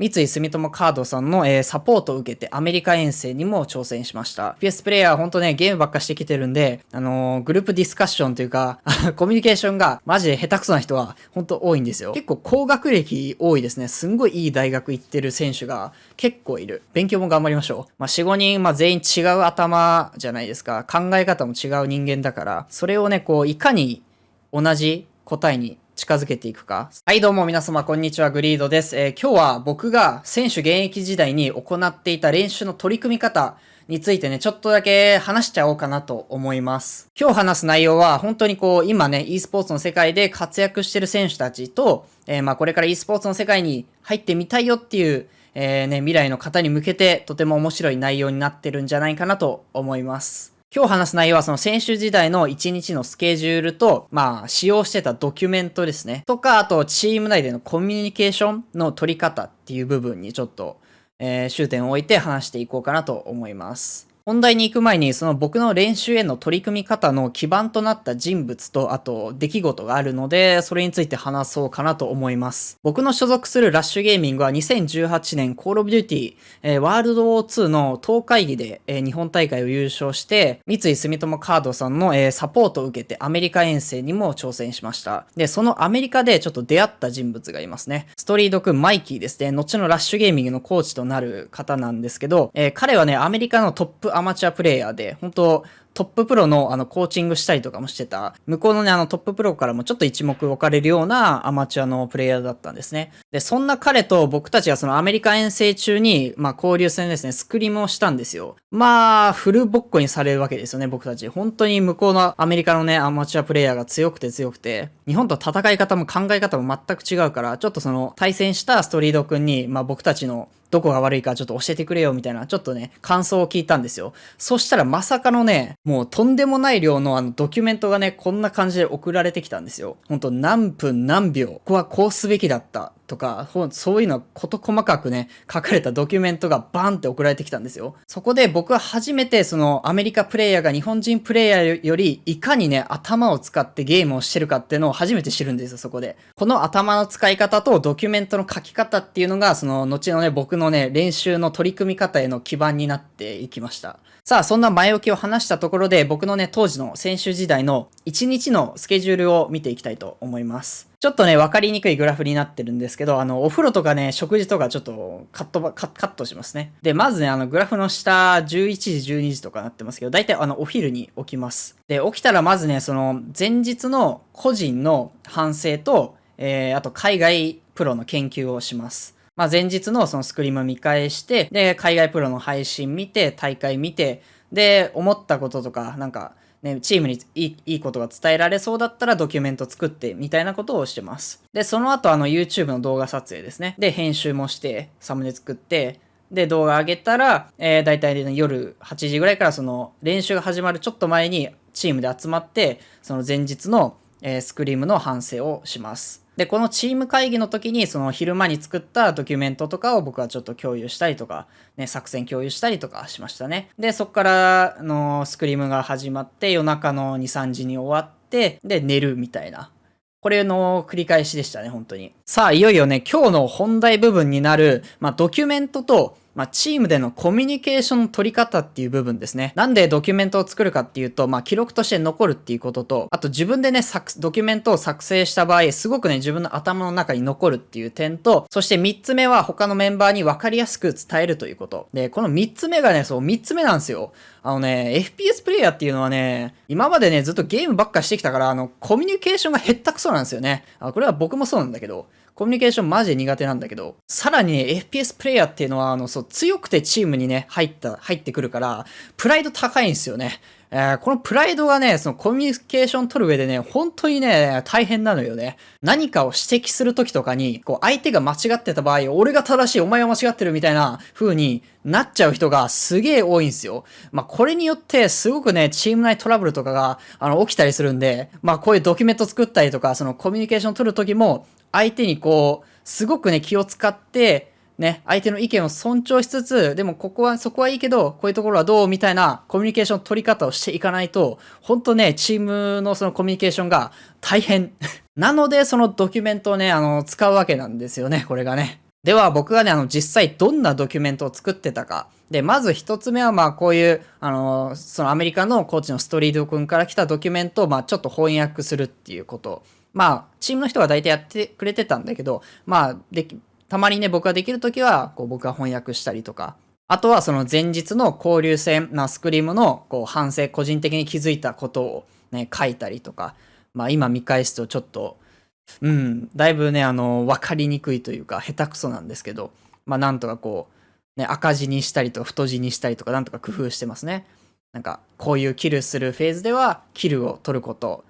三井住友カードさんの、えー、サポートを受けてアメリカ遠征にも挑戦しました。PS プレイヤーほんとね、ゲームばっかしてきてるんで、あのー、グループディスカッションというか コミュニケーションがマジで下手くそな人はほんと多いんですよ。結構高学歴多いですね。すんごいいい大学行ってる選手が結構いる。勉強も頑張りましょう。まあ、4、5人、まあ、全員違う頭じゃないですか。考え方も違う人間だから、それをね、こう、いかに同じ答えに近づけていくか。はい、どうも皆様、こんにちは。グリードです。えー、今日は僕が選手現役時代に行っていた練習の取り組み方についてね、ちょっとだけ話しちゃおうかなと思います。今日話す内容は、本当にこう、今ね、e スポーツの世界で活躍してる選手たちと、えー、まあ、これから e スポーツの世界に入ってみたいよっていう、えー、ね、未来の方に向けて、とても面白い内容になってるんじゃないかなと思います。今日話す内容はその選手時代の1日のスケジュールと、まあ、使用してたドキュメントですね。とか、あと、チーム内でのコミュニケーションの取り方っていう部分にちょっと、えー、焦点を置いて話していこうかなと思います。本題に行く前に、その僕の練習への取り組み方の基盤となった人物と、あと出来事があるので、それについて話そうかなと思います。僕の所属する Rush Gaming は2018年 Call of Duty、えー、 World War 2の闘会議で、えー、日本大会を優勝して、三井住友カードさんの、えー、サポートを受けてアメリカ遠征にも挑戦しました。で、そのアメリカでちょっと出会った人物がいますね。ストリート君マイキーですね。後の Rush Gaming のコーチとなる方なんですけど、え彼はね、アメリカのトップアマチュアプレイヤーで、本当トッププロのあのコーチングしたりとかもしてた、向こうのね、あのトッププロからもちょっと一目置かれるようなアマチュアのプレイヤーだったんですね。で、そんな彼と僕たちがそのアメリカ遠征中に、まあ交流戦ですね、スクリームをしたんですよ。まあ、フルボッコにされるわけですよね、僕たち。本当に向こうのアメリカのね、アマチュアプレイヤーが強くて強くて、日本と戦い方も考え方も全く違うから、ちょっとその対戦したストリート君に、まあ僕たちのどこが悪いかちょっと教えてくれよみたいな、ちょっとね、感想を聞いたんですよ。そしたらまさかのね、もうとんでもない量のあのドキュメントがね、こんな感じで送られてきたんですよ。ほんと何分何秒、ここはこうすべきだったとか、そういうのは事細かくね、書かれたドキュメントがバンって送られてきたんですよ。そこで僕は初めてそのアメリカプレイヤーが日本人プレイヤーよりいかにね、頭を使ってゲームをしてるかっていうのを初めて知るんですよ、そこで。この頭の使い方とドキュメントの書き方っていうのが、その後のね、僕のね、練習の取り組み方への基盤になっていきました。さあ、そんな前置きを話したところで、僕のね、当時の選手時代の1日のスケジュールを見ていきたいと思います。ちょっとね、わかりにくいグラフになってるんですけど、あの、お風呂とかね、食事とかちょっとカットカ、カットしますね。で、まずね、あの、グラフの下、11時、12時とかなってますけど、大体あの、お昼に起きます。で、起きたらまずね、その、前日の個人の反省と、えー、あと海外プロの研究をします。まあ、前日のそのスクリーム見返して、で、海外プロの配信見て、大会見て、で、思ったこととか、なんか、ね、チームにいいいいことが伝えられそうだったらドキュメント作ってみたいなことをしてます。で、その後あの YouTube の動画撮影ですね。で、編集もして、サムネ作って、で、動画上げたら、えー、大体、夜8時ぐらいからその練習が始まるちょっと前にチームで集まって、その前日の、えー、スクリームの反省をします。で、このチーム会議の時に、その昼間に作ったドキュメントとかを僕はちょっと共有したりとか、ね、作戦共有したりとかしましたね。で、そっからのスクリームが始まって、夜中の2、3時に終わって、で、寝るみたいな。これの繰り返しでしたね、本当に。さあ、いよいよね、今日の本題部分になる、まあ、ドキュメントとまあ、チームでのコミュニケーションの取り方っていう部分ですね。なんでドキュメントを作るかっていうと、まあ、記録として残るっていうことと、あと自分でね、作ドキュメントを作成した場合、すごくね、自分の頭の中に残るっていう点と、そして3つ目は他のメンバーに分かりやすく伝えるということ。で、この3つ目がね、そう、3つ目なんですよ。あのね、FPS プレイヤーっていうのはね、今までね、ずっとゲームばっかしてきたから、あの、コミュニケーションが減ったくそなんですよね。あこれは僕もそうなんだけど、コミュニケーションマジで苦手なんだけど、さらにね、FPS プレイヤーっていうのは、あの、そう、強くてチームにね、入った、入ってくるから、プライド高いんですよね。えー、このプライドがね、そのコミュニケーション取る上でね、本当にね、大変なのよね。何かを指摘するときとかに、こう、相手が間違ってた場合、俺が正しい、お前は間違ってるみたいな風になっちゃう人がすげえ多いんですよ。まあ、これによって、すごくね、チーム内トラブルとかが、あの、起きたりするんで、まあ、こういうドキュメント作ったりとか、そのコミュニケーション取るときも、相手にこう、すごくね、気を使って、ね、相手の意見を尊重しつつ、でもここは、そこはいいけど、こういうところはどうみたいなコミュニケーション取り方をしていかないと、本当ね、チームのそのコミュニケーションが大変。なので、そのドキュメントをね、あの、使うわけなんですよね、これがね。では僕がね、あの実際どんなドキュメントを作ってたか。で、まず一つ目はまあこういう、あの、そのアメリカのコーチのストリート君から来たドキュメントをまあちょっと翻訳するっていうこと。まあ、チームの人が大体やってくれてたんだけど、まあ、で、たまにね、僕ができるときは、こう僕が翻訳したりとか、あとはその前日の交流戦なスクリームのこう反省、個人的に気づいたことをね、書いたりとか、まあ今見返すとちょっと、うん、だいぶね、あの、わかりにくいというか、下手くそなんですけど、まあなんとかこう、ね、赤字にしたりとか太字にしたりとか、なんとか工夫してますね。なんか、こういうキルするフェーズでは、キルを取ること、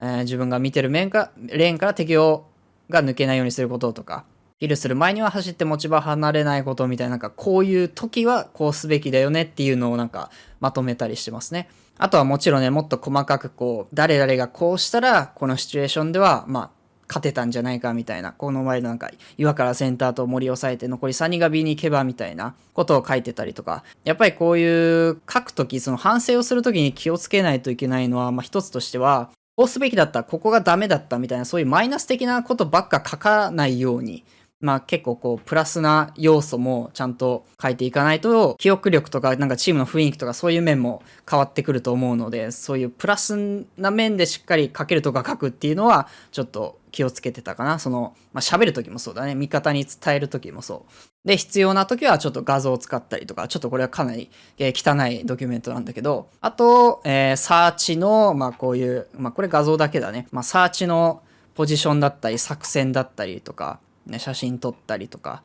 えー、自分が見てる面かレーンから敵をが抜けないようにすることとか、キルする前には走って持ち場離れないことみたいな、なんかこういう時はこうすべきだよねっていうのをなんかまとめたりしてますね。あとはもちろんね、もっと細かくこう、誰々がこうしたら、このシチュエーションでは、まあ、勝てたんじゃないかみたいな、この前のなんか、岩からセンターと森を抑えて残り3人が B に行けばみたいなことを書いてたりとか、やっぱりこういう書くとき、その反省をするときに気をつけないといけないのは、まあ一つとしては、こうすべきだった、ここがダメだったみたいな、そういうマイナス的なことばっか書かないように、まあ結構こうプラスな要素もちゃんと書いていかないと記憶力とかなんかチームの雰囲気とかそういう面も変わってくると思うのでそういうプラスな面でしっかり書けるとか書くっていうのはちょっと気をつけてたかな。その、まあ、喋る時もそうだね。味方に伝える時もそう。で、必要な時はちょっと画像を使ったりとか、ちょっとこれはかなり、え、汚いドキュメントなんだけど、あと、えー、サーチの、まあこういう、まあこれ画像だけだね。まあサーチのポジションだったり、作戦だったりとか、ね、写真撮ったりとか、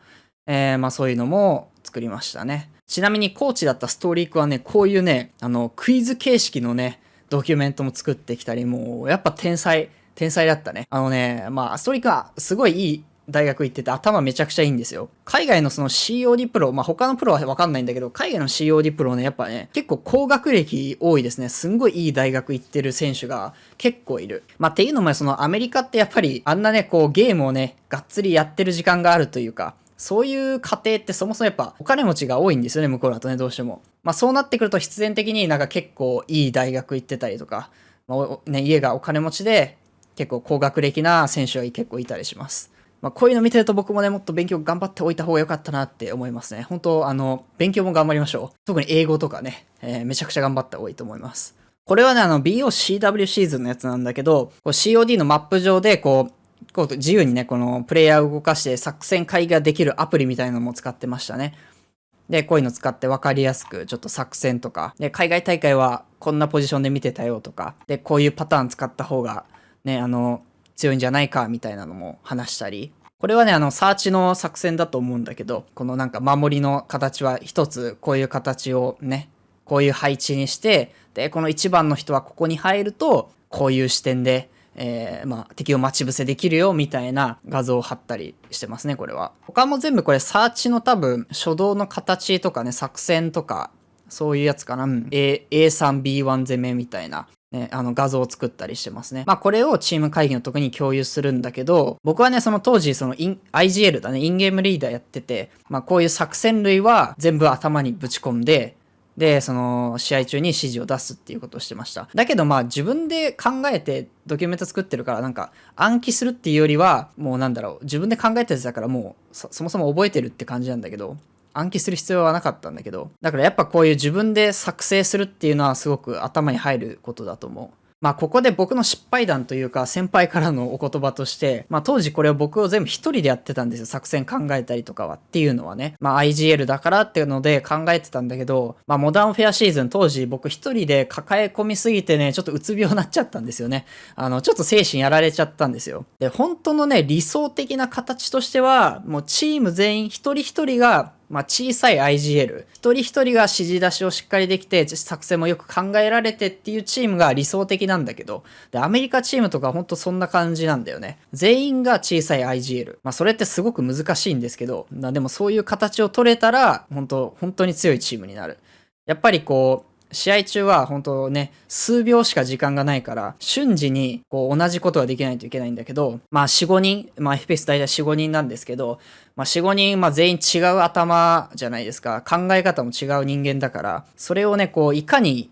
えー、まあそういうのも作りましたね。ちなみにコーチだったストーリークはね、こういうね、あの、クイズ形式のね、ドキュメントも作ってきたり、もう、やっぱ天才、天才だったね。あのね、まあ、ストリークはすごいいい大学行ってて頭めちゃくちゃいいんですよ。海外のその COD プロ、まあ他のプロはわかんないんだけど、海外の COD プロね、やっぱね、結構高学歴多いですね。すんごいいい大学行ってる選手が結構いる。まあっていうのもそのアメリカってやっぱりあんなね、こうゲームをね、がっつりやってる時間があるというか、そういう家庭ってそもそもやっぱお金持ちが多いんですよね、向こうだとね、どうしても。まあそうなってくると必然的になんか結構いい大学行ってたりとか、まあね、家がお金持ちで結構高学歴な選手が結構いたりします。まあ、こういうの見てると僕もね、もっと勉強頑張っておいた方が良かったなって思いますね。本当あの、勉強も頑張りましょう。特に英語とかね、えー、めちゃくちゃ頑張った方がいいと思います。これはね、あの、BOCW シーズンのやつなんだけど、COD のマップ上で、こう、こう自由にね、このプレイヤーを動かして作戦会議ができるアプリみたいなのも使ってましたね。で、こういうの使って分かりやすく、ちょっと作戦とか、で、海外大会はこんなポジションで見てたよとか、で、こういうパターン使った方が、ね、あの、強いんじゃないかみたいなのも話したり、これはね、あの、サーチの作戦だと思うんだけど、このなんか守りの形は一つこういう形をね、こういう配置にして、で、この1番の人はここに入ると、こういう視点で、えー、まあ、敵を待ち伏せできるよ、みたいな画像を貼ったりしてますね、これは。他も全部これ、サーチの多分、初動の形とかね、作戦とか、そういうやつかな。うん、A、A3、B1 攻めみたいな。ね、あの画像を作ったりしてますね。まあこれをチーム会議の時に共有するんだけど、僕はね、その当時その IGL だね、インゲームリーダーやってて、まあこういう作戦類は全部頭にぶち込んで、で、その試合中に指示を出すっていうことをしてました。だけどまあ自分で考えてドキュメント作ってるからなんか暗記するっていうよりはもうなんだろう、自分で考えたやつだからもうそもそも覚えてるって感じなんだけど、暗記する必要はなかったんだけど、だからやっぱこういう自分で作成するっていうのはすごく頭に入ることだと思う。まあここで僕の失敗談というか先輩からのお言葉として、まあ当時これを僕を全部一人でやってたんですよ。作戦考えたりとかはっていうのはね。まあ IGL だからっていうので考えてたんだけど、まあモダンフェアシーズン当時僕一人で抱え込みすぎてね、ちょっとうつ病になっちゃったんですよね。あの、ちょっと精神やられちゃったんですよ。で、本当のね、理想的な形としては、もうチーム全員一人一人がまあ、小さい IGL、一人一人が指示出しをしっかりできて、作戦もよく考えられてっていうチームが理想的なんだけど、で、アメリカチームとかほんとそんな感じなんだよね。全員が小さい IGL。まあ、それってすごく難しいんですけど、でもそういう形を取れたら、本当本当に強いチームになる。やっぱりこう、試合中は本当ね、数秒しか時間がないから、瞬時にこう同じことができないといけないんだけど、まあ4、5人、まあ FPS 大体4、5人なんですけど、まあ4、5人、まあ全員違う頭じゃないですか。考え方も違う人間だから、それをね、こういかに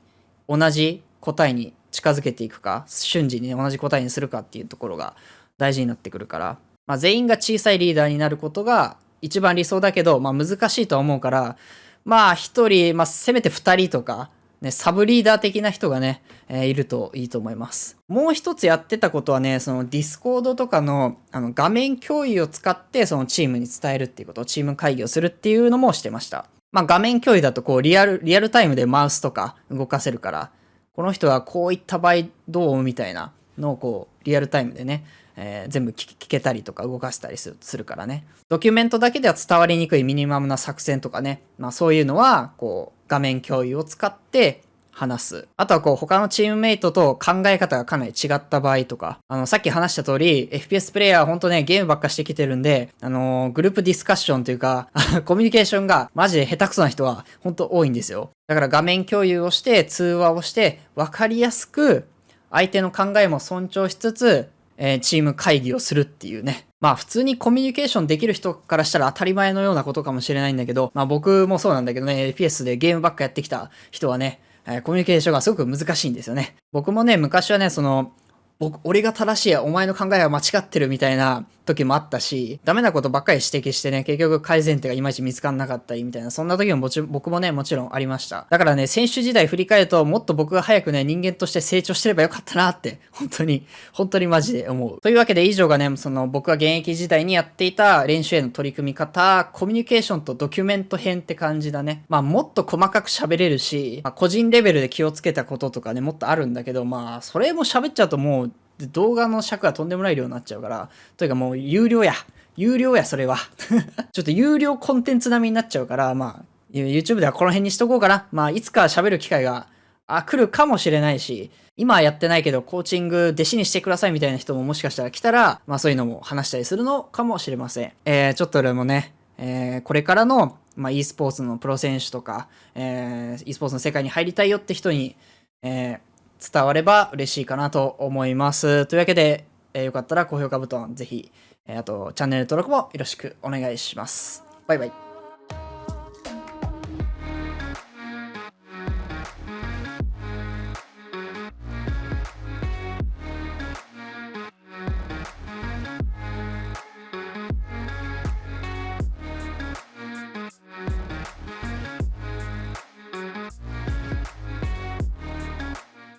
同じ答えに近づけていくか、瞬時に、ね、同じ答えにするかっていうところが大事になってくるから、まあ全員が小さいリーダーになることが一番理想だけど、まあ難しいとは思うから、まあ一人、まあせめて二人とか、ね、サブリーダー的な人がね、えー、いるといいと思います。もう一つやってたことはね、その Discord とかのあの画面共有を使ってそのチームに伝えるっていうこと、チーム会議をするっていうのもしてました。まあ画面共有だとこうリアル、リアルタイムでマウスとか動かせるから、この人はこういった場合どうみたいなのをこうリアルタイムでね、えー、全部聞けたりとか動かせたりするからね。ドキュメントだけでは伝わりにくいミニマムな作戦とかね、まあそういうのはこう画面共有を使って話す。あとはこう他のチームメイトと考え方がかなり違った場合とか、あのさっき話した通り FPS プレイヤーは本当ねゲームばっかしてきてるんで、あのー、グループディスカッションというか コミュニケーションがマジで下手くそな人は本当多いんですよ。だから画面共有をして通話をして分かりやすく相手の考えも尊重しつつえー、チーム会議をするっていうね。まあ普通にコミュニケーションできる人からしたら当たり前のようなことかもしれないんだけど、まあ僕もそうなんだけどね、FPS でゲームばっかやってきた人はね、え、コミュニケーションがすごく難しいんですよね。僕もね、昔はね、その、僕、俺が正しい、お前の考えは間違ってるみたいな時もあったし、ダメなことばっかり指摘してね、結局改善点がいまいち見つかんなかったりみたいな、そんな時ももち僕もね、もちろんありました。だからね、選手時代振り返ると、もっと僕が早くね、人間として成長してればよかったなって、本当に、本当にマジで思う。というわけで以上がね、その僕が現役時代にやっていた練習への取り組み方、コミュニケーションとドキュメント編って感じだね。まあ、もっと細かく喋れるし、まあ、個人レベルで気をつけたこととかね、もっとあるんだけど、まあ、それも喋っちゃうともう、で動画の尺がとんでもない量になっちゃうから、というかもう有料や。有料や、それは。ちょっと有料コンテンツ並みになっちゃうから、まあ、YouTube ではこの辺にしとこうかな。まあ、いつか喋る機会が、あ、来るかもしれないし、今はやってないけど、コーチング弟子にしてくださいみたいな人ももしかしたら来たら、まあそういうのも話したりするのかもしれません。えー、ちょっとでもね、えー、これからの、まあ、e スポーツのプロ選手とか、えー、e スポーツの世界に入りたいよって人に、えー、伝われば嬉しいかなと思います。というわけで、えー、よかったら高評価ボタンぜひ、えー、あとチャンネル登録もよろしくお願いします。バイバイ。